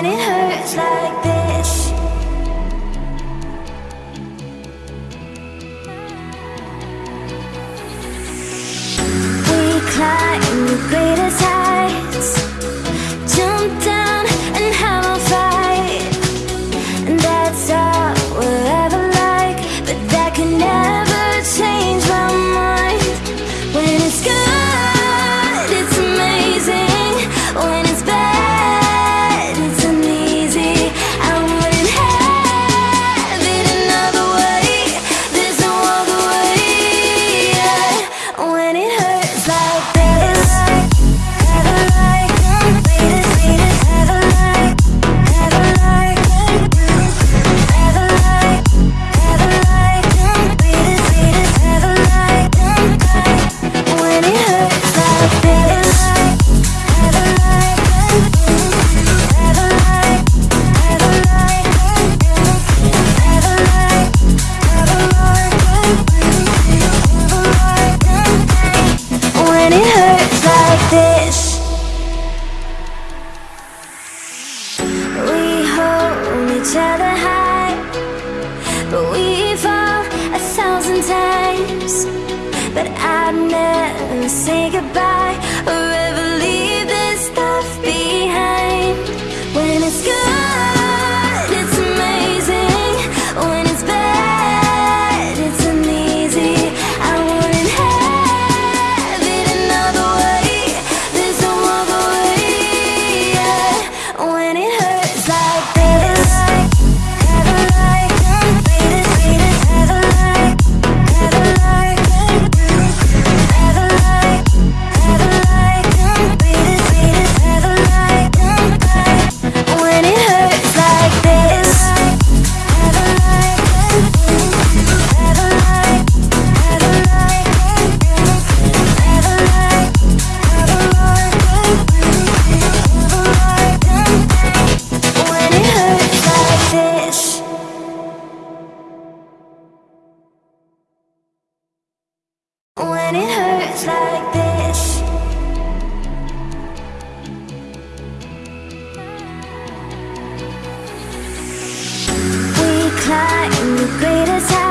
when it hurts like this. We climb the greatest heights Jump down and have fight. And that's all we'll ever like But that never change my mind. When it's good each other high. But we fall a thousand times. But I'd never say goodbye. like this. We climb the greatest